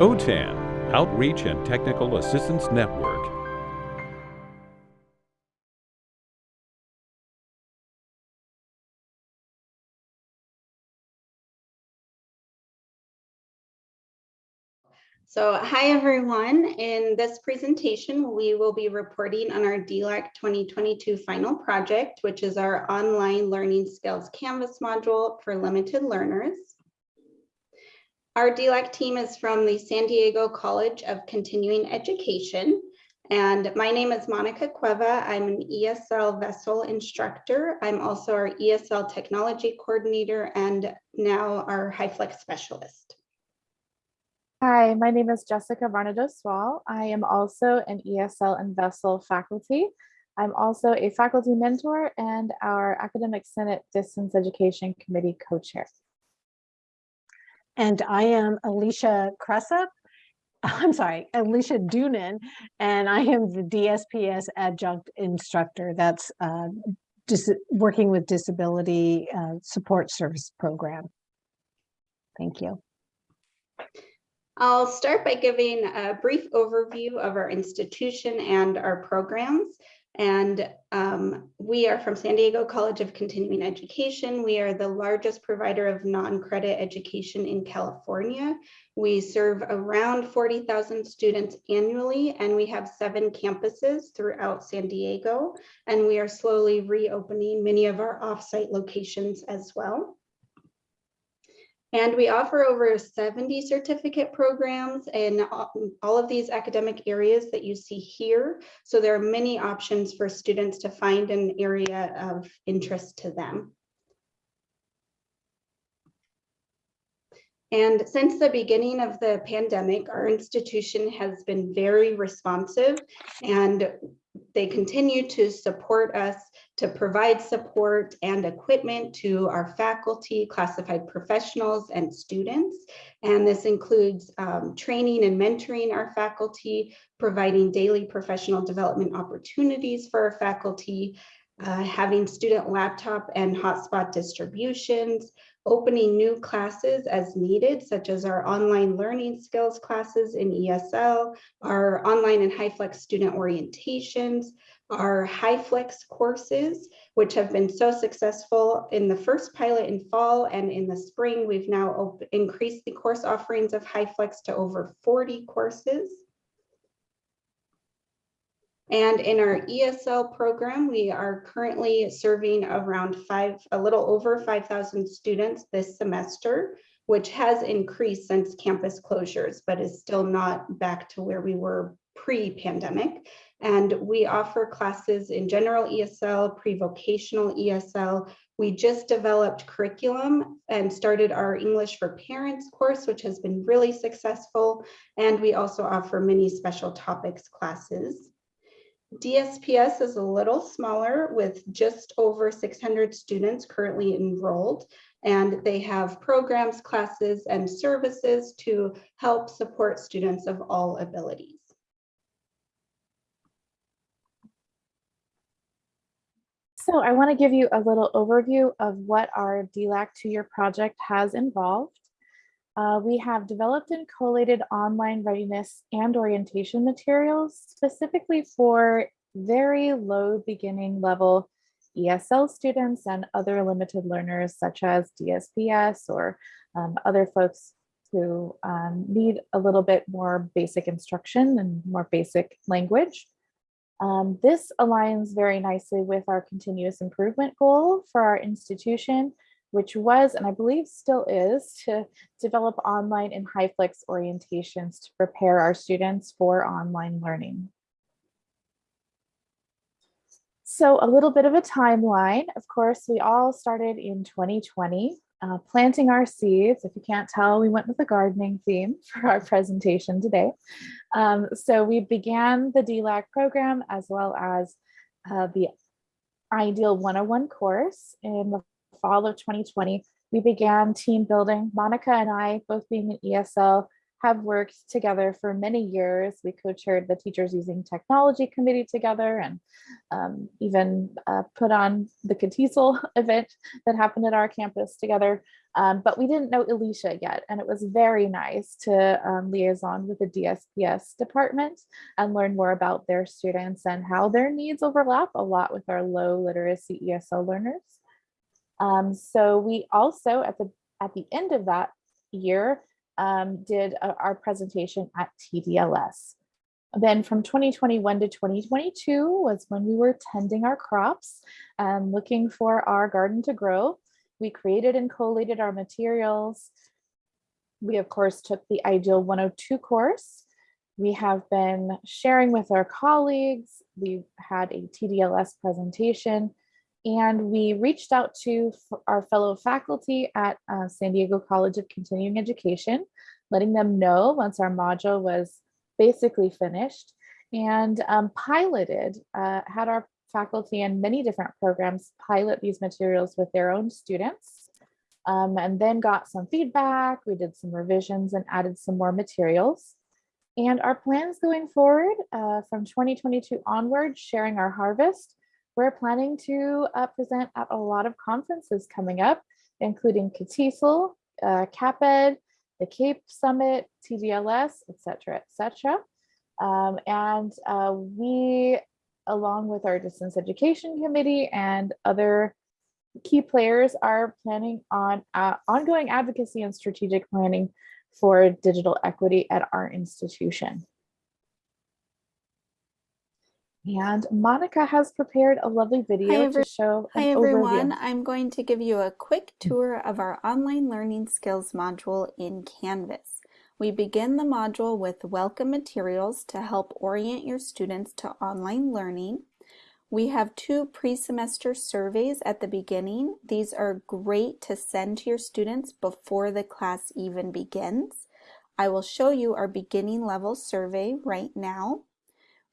OTAN, Outreach and Technical Assistance Network. So hi everyone. In this presentation, we will be reporting on our DLAC 2022 final project, which is our online learning skills Canvas module for limited learners. Our DLAC team is from the San Diego College of Continuing Education. And my name is Monica Cueva. I'm an ESL VESL instructor. I'm also our ESL technology coordinator and now our HyFlex specialist. Hi, my name is Jessica Varnados Swall. I am also an ESL and VESL faculty. I'm also a faculty mentor and our Academic Senate Distance Education Committee co-chair. And I am Alicia Cressup. I'm sorry, Alicia Doonan, and I am the DSPS adjunct instructor. That's uh, working with disability uh, support service program. Thank you. I'll start by giving a brief overview of our institution and our programs. And um, we are from San Diego College of Continuing Education. We are the largest provider of non-credit education in California. We serve around 40,000 students annually, and we have seven campuses throughout San Diego. And we are slowly reopening many of our offsite locations as well. And we offer over 70 certificate programs in all of these academic areas that you see here. So there are many options for students to find an area of interest to them. And since the beginning of the pandemic, our institution has been very responsive and they continue to support us to provide support and equipment to our faculty, classified professionals, and students. And this includes um, training and mentoring our faculty, providing daily professional development opportunities for our faculty, uh, having student laptop and hotspot distributions, opening new classes as needed, such as our online learning skills classes in ESL, our online and HyFlex student orientations, our HyFlex courses, which have been so successful in the first pilot in fall and in the spring, we've now increased the course offerings of HyFlex to over 40 courses. And in our ESL program, we are currently serving around five, a little over 5,000 students this semester, which has increased since campus closures, but is still not back to where we were pre-pandemic. And we offer classes in general ESL, pre-vocational ESL. We just developed curriculum and started our English for Parents course, which has been really successful. And we also offer many special topics classes. DSPS is a little smaller with just over 600 students currently enrolled, and they have programs, classes, and services to help support students of all abilities. So I want to give you a little overview of what our DLAC two-year project has involved. Uh, we have developed and collated online readiness and orientation materials specifically for very low beginning level ESL students and other limited learners such as DSPS or um, other folks who um, need a little bit more basic instruction and more basic language. Um, this aligns very nicely with our continuous improvement goal for our institution, which was, and I believe still is, to develop online and HyFlex orientations to prepare our students for online learning. So a little bit of a timeline. Of course, we all started in 2020, uh, planting our seeds. If you can't tell, we went with the gardening theme for our presentation today. Um, so we began the DLAC program as well as uh, the Ideal 101 course in the fall of 2020, we began team building. Monica and I, both being an ESL, have worked together for many years. We co-chaired the Teachers Using Technology Committee together and um, even uh, put on the CATESL event that happened at our campus together. Um, but we didn't know Alicia yet, and it was very nice to um, liaison with the DSPS department and learn more about their students and how their needs overlap a lot with our low literacy ESL learners. Um, so we also at the at the end of that year um, did a, our presentation at TDLS. Then from 2021 to 2022 was when we were tending our crops and looking for our garden to grow. We created and collated our materials. We of course took the Ideal 102 course. We have been sharing with our colleagues. We've had a TDLS presentation and we reached out to our fellow faculty at uh, San Diego College of Continuing Education, letting them know once our module was basically finished and um, piloted, uh, had our faculty and many different programs pilot these materials with their own students um, and then got some feedback. We did some revisions and added some more materials. And our plans going forward uh, from 2022 onward, sharing our harvest, we're planning to uh, present at a lot of conferences coming up, including CATESL, uh, CAPED, the CAEP Summit, TDLS, et cetera, et cetera. Um, and uh, we, along with our distance education committee and other key players are planning on uh, ongoing advocacy and strategic planning for digital equity at our institution. And Monica has prepared a lovely video to show Hi everyone, overview. I'm going to give you a quick tour of our online learning skills module in Canvas. We begin the module with welcome materials to help orient your students to online learning. We have two pre-semester surveys at the beginning. These are great to send to your students before the class even begins. I will show you our beginning level survey right now.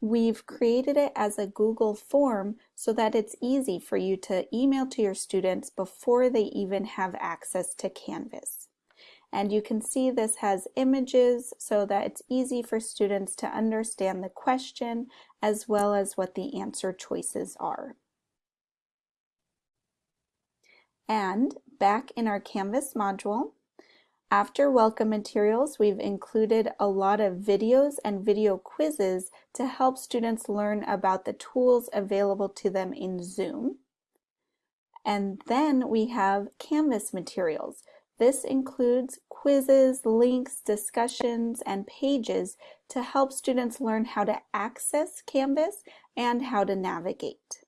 We've created it as a Google form so that it's easy for you to email to your students before they even have access to Canvas. And you can see this has images so that it's easy for students to understand the question as well as what the answer choices are. And back in our Canvas module, after welcome materials, we've included a lot of videos and video quizzes to help students learn about the tools available to them in Zoom. And then we have Canvas materials. This includes quizzes, links, discussions, and pages to help students learn how to access Canvas and how to navigate.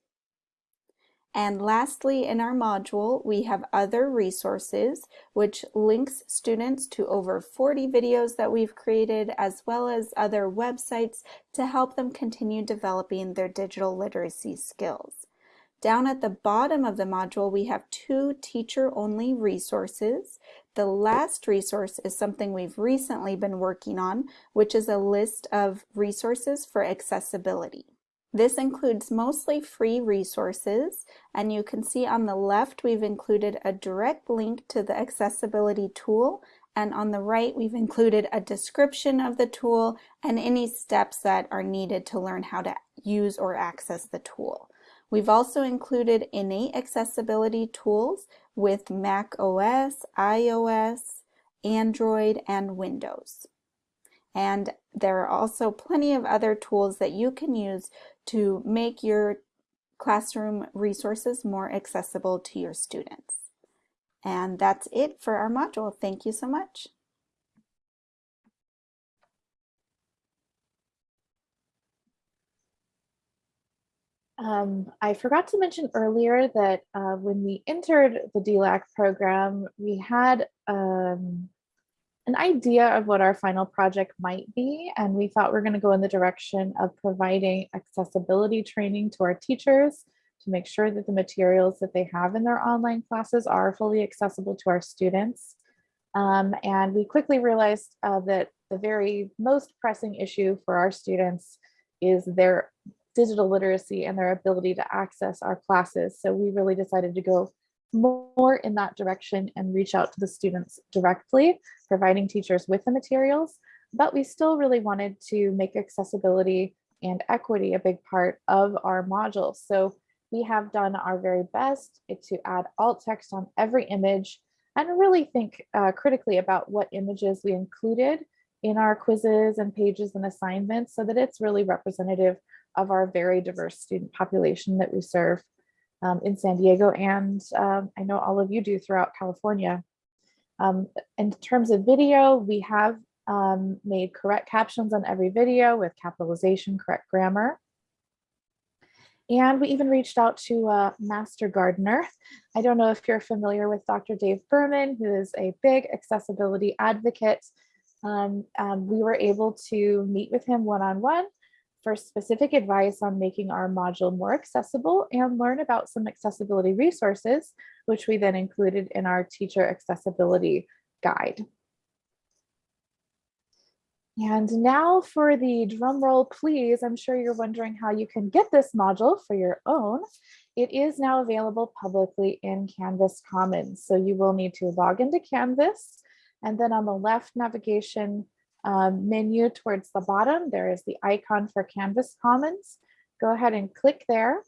And lastly, in our module, we have other resources, which links students to over 40 videos that we've created, as well as other websites to help them continue developing their digital literacy skills. Down at the bottom of the module, we have two teacher-only resources. The last resource is something we've recently been working on, which is a list of resources for accessibility. This includes mostly free resources, and you can see on the left we've included a direct link to the accessibility tool, and on the right we've included a description of the tool and any steps that are needed to learn how to use or access the tool. We've also included innate accessibility tools with Mac OS, iOS, Android, and Windows. And there are also plenty of other tools that you can use to make your classroom resources more accessible to your students. And that's it for our module. Thank you so much. Um, I forgot to mention earlier that uh, when we entered the DLAC program, we had um, an idea of what our final project might be, and we thought we are going to go in the direction of providing accessibility training to our teachers to make sure that the materials that they have in their online classes are fully accessible to our students. Um, and we quickly realized uh, that the very most pressing issue for our students is their digital literacy and their ability to access our classes. So we really decided to go more in that direction and reach out to the students directly, providing teachers with the materials, but we still really wanted to make accessibility and equity a big part of our module. So we have done our very best to add alt text on every image. and really think uh, critically about what images we included in our quizzes and pages and assignments so that it's really representative of our very diverse student population that we serve um, in San Diego and um, I know all of you do throughout California. Um, in terms of video, we have um, made correct captions on every video with capitalization, correct grammar. And we even reached out to a master gardener. I don't know if you're familiar with Dr. Dave Berman, who is a big accessibility advocate. Um, um, we were able to meet with him one-on-one for specific advice on making our module more accessible and learn about some accessibility resources, which we then included in our teacher accessibility guide. And now for the drum roll, please. I'm sure you're wondering how you can get this module for your own. It is now available publicly in Canvas Commons. So you will need to log into Canvas and then on the left navigation um, menu towards the bottom, there is the icon for Canvas Commons. Go ahead and click there.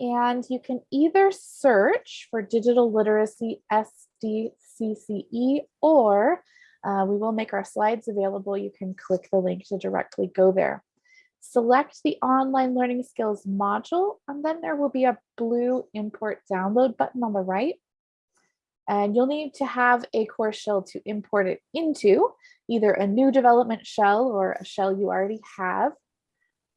And you can either search for digital literacy SDCCE or uh, we will make our slides available. You can click the link to directly go there. Select the online learning skills module, and then there will be a blue import download button on the right. And you'll need to have a course shell to import it into, either a new development shell or a shell you already have,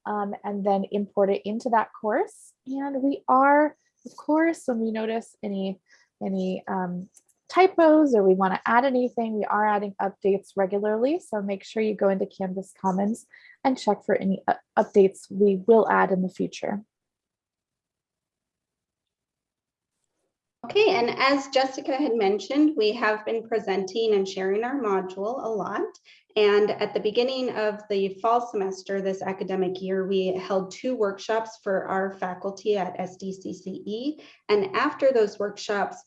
um, and then import it into that course. And we are, of course, when we notice any, any um, typos or we want to add anything, we are adding updates regularly. So make sure you go into Canvas Commons and check for any updates we will add in the future. Okay, and as Jessica had mentioned, we have been presenting and sharing our module a lot. And at the beginning of the fall semester this academic year, we held two workshops for our faculty at SDCCE. And after those workshops,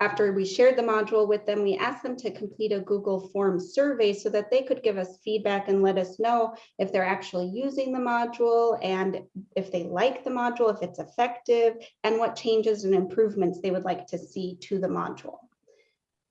after we shared the module with them, we asked them to complete a Google form survey so that they could give us feedback and let us know if they're actually using the module and if they like the module, if it's effective, and what changes and improvements they would like to see to the module.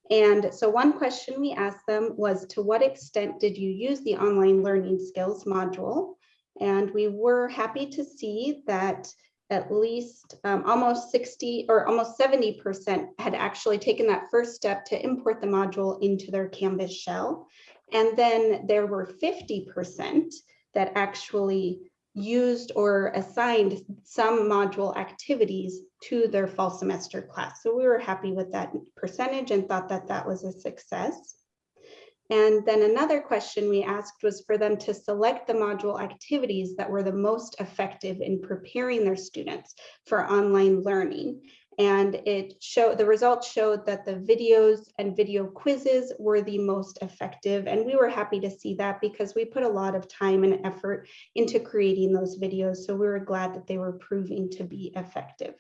And so one question we asked them was, to what extent did you use the online learning skills module? And we were happy to see that at least um, almost 60 or almost 70% had actually taken that first step to import the module into their Canvas shell. And then there were 50% that actually used or assigned some module activities to their fall semester class. So we were happy with that percentage and thought that that was a success. And then another question we asked was for them to select the module activities that were the most effective in preparing their students for online learning. And it showed the results showed that the videos and video quizzes were the most effective. And we were happy to see that because we put a lot of time and effort into creating those videos. So we were glad that they were proving to be effective.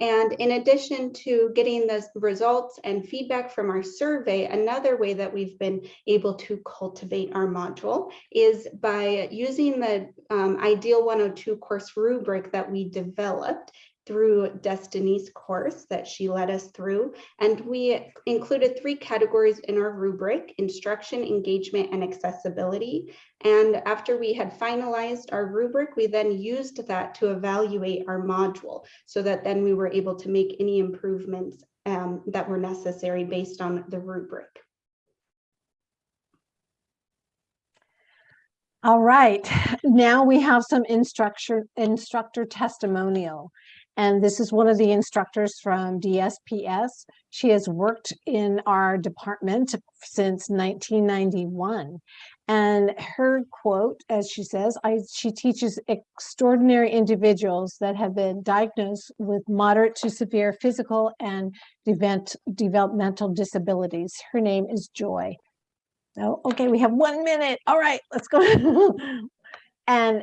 And in addition to getting the results and feedback from our survey, another way that we've been able to cultivate our module is by using the um, Ideal 102 course rubric that we developed through Destiny's course that she led us through. And we included three categories in our rubric, instruction, engagement, and accessibility. And after we had finalized our rubric, we then used that to evaluate our module so that then we were able to make any improvements um, that were necessary based on the rubric. All right, now we have some instructor, instructor testimonial. And this is one of the instructors from DSPS. She has worked in our department since 1991. And her quote, as she says, I, she teaches extraordinary individuals that have been diagnosed with moderate to severe physical and event, developmental disabilities. Her name is Joy. Oh, okay, we have one minute. All right, let's go. and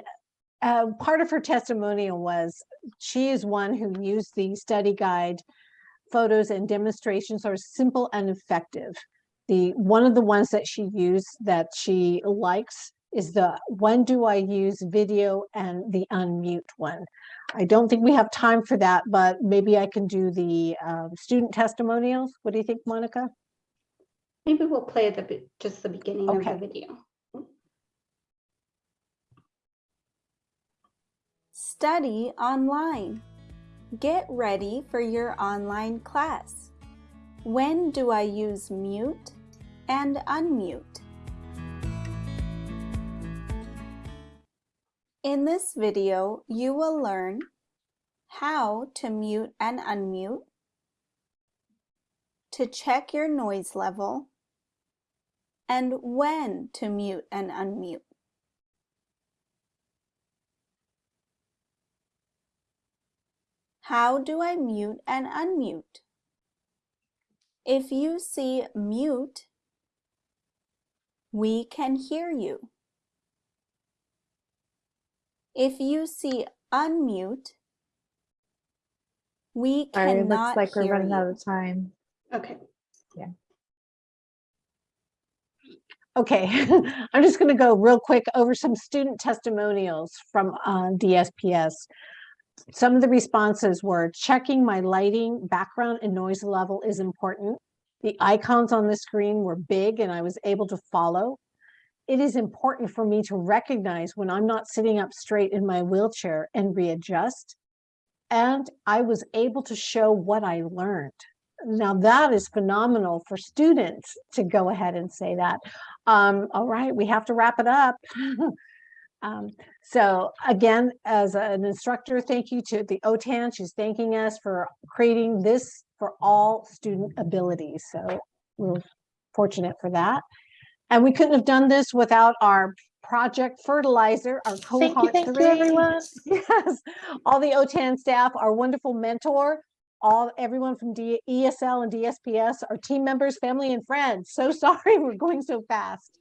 uh, part of her testimonial was she is one who used the study guide photos and demonstrations are simple and effective. The one of the ones that she used that she likes is the when do I use video and the unmute one. I don't think we have time for that, but maybe I can do the um, student testimonials. What do you think, Monica? Maybe we'll play the, just the beginning of the video. Study online. Get ready for your online class. When do I use mute and unmute? In this video, you will learn how to mute and unmute, to check your noise level, and when to mute and unmute. How do I mute and unmute? If you see mute, we can hear you. If you see unmute, we Sorry, it cannot looks like we're hear running out of time. Okay. Yeah. Okay, I'm just going to go real quick over some student testimonials from uh, DSPS. Some of the responses were checking my lighting, background and noise level is important. The icons on the screen were big and I was able to follow. It is important for me to recognize when I'm not sitting up straight in my wheelchair and readjust. And I was able to show what I learned. Now that is phenomenal for students to go ahead and say that. Um, all right, we have to wrap it up. Um, so again, as an instructor, thank you to the OTAN. She's thanking us for creating this for all student abilities. So we're fortunate for that. And we couldn't have done this without our project fertilizer, our cohort Thank you, thank you, everyone. Yes, all the OTAN staff, our wonderful mentor, all, everyone from D- ESL and DSPS, our team members, family and friends. So sorry, we're going so fast.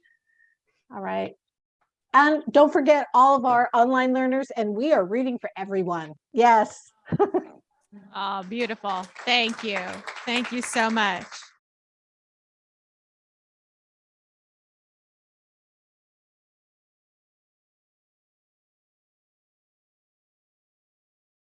All right. And don't forget all of our online learners and we are reading for everyone. Yes. Oh, beautiful. Thank you. Thank you so much.